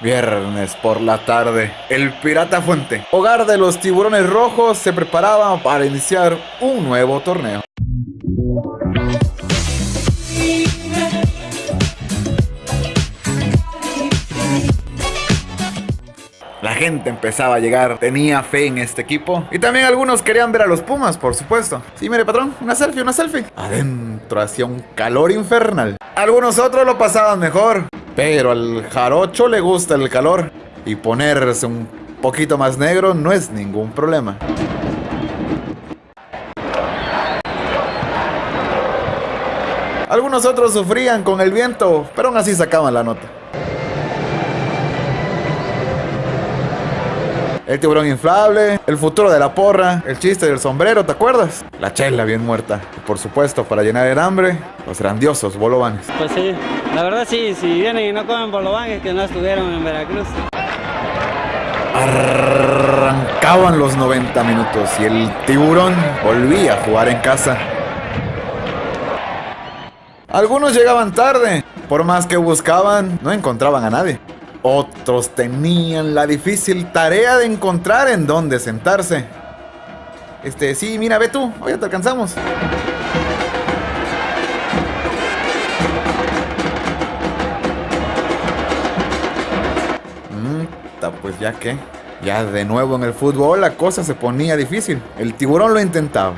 Viernes por la tarde, el Pirata Fuente, hogar de los tiburones rojos, se preparaba para iniciar un nuevo torneo. La gente empezaba a llegar, tenía fe en este equipo. Y también algunos querían ver a los Pumas, por supuesto. Sí, mire, patrón, una selfie, una selfie. Adentro hacía un calor infernal. Algunos otros lo pasaban mejor. Pero al jarocho le gusta el calor. Y ponerse un poquito más negro no es ningún problema. Algunos otros sufrían con el viento, pero aún así sacaban la nota. El tiburón inflable, el futuro de la porra, el chiste del sombrero, ¿te acuerdas? La chela bien muerta. Y por supuesto, para llenar el hambre, los grandiosos bolovanes. Pues sí, la verdad sí, si vienen y no comen bolovanes, que no estuvieron en Veracruz. Arrancaban los 90 minutos y el tiburón volvía a jugar en casa. Algunos llegaban tarde, por más que buscaban, no encontraban a nadie. Otros tenían la difícil tarea de encontrar en dónde sentarse. Este, sí, mira, ve tú, ya te alcanzamos. Pues ya que, ya de nuevo en el fútbol la cosa se ponía difícil. El tiburón lo intentaba,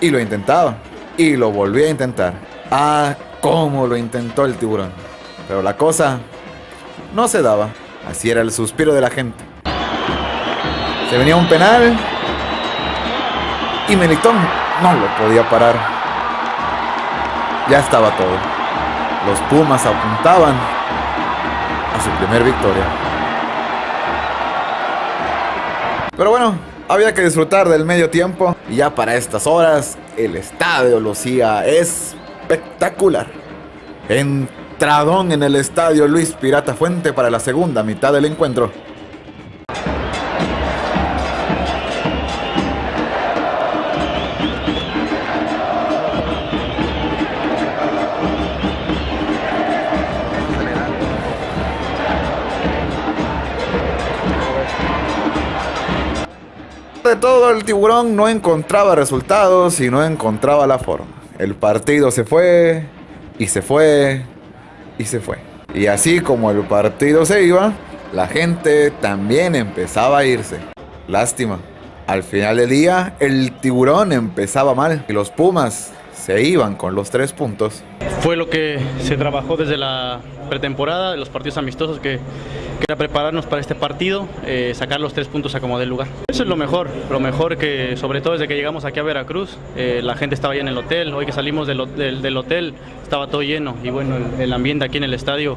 y lo intentaba, y lo volvía a intentar. Ah, cómo lo intentó el tiburón. Pero la cosa no se daba. Así era el suspiro de la gente. Se venía un penal y Melitón no lo podía parar. Ya estaba todo. Los Pumas apuntaban a su primer victoria. Pero bueno, había que disfrutar del medio tiempo y ya para estas horas el estadio lucía espectacular. En Tradón en el estadio Luis Pirata Fuente para la segunda mitad del encuentro. De todo el tiburón no encontraba resultados y no encontraba la forma. El partido se fue y se fue y se fue. Y así como el partido se iba, la gente también empezaba a irse. Lástima. Al final del día, el tiburón empezaba mal y los Pumas se iban con los tres puntos. Fue lo que se trabajó desde la pretemporada, los partidos amistosos, que, que era prepararnos para este partido, eh, sacar los tres puntos a como del lugar. Eso es lo mejor, lo mejor que sobre todo desde que llegamos aquí a Veracruz, eh, la gente estaba ya en el hotel, hoy que salimos del, del, hotel estaba todo lleno y bueno, el, el, ambiente aquí en el estadio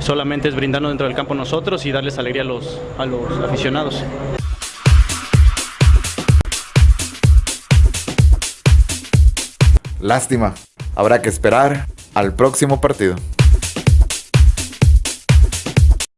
solamente es brindarnos dentro del campo nosotros y darles alegría a los, a los aficionados. Lástima, habrá que esperar al próximo partido.